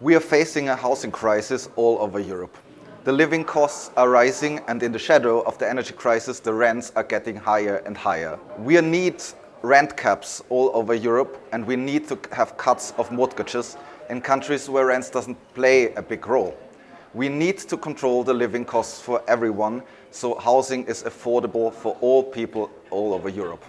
We are facing a housing crisis all over Europe. The living costs are rising and in the shadow of the energy crisis, the rents are getting higher and higher. We need rent caps all over Europe and we need to have cuts of mortgages in countries where rents doesn't play a big role. We need to control the living costs for everyone so housing is affordable for all people all over Europe.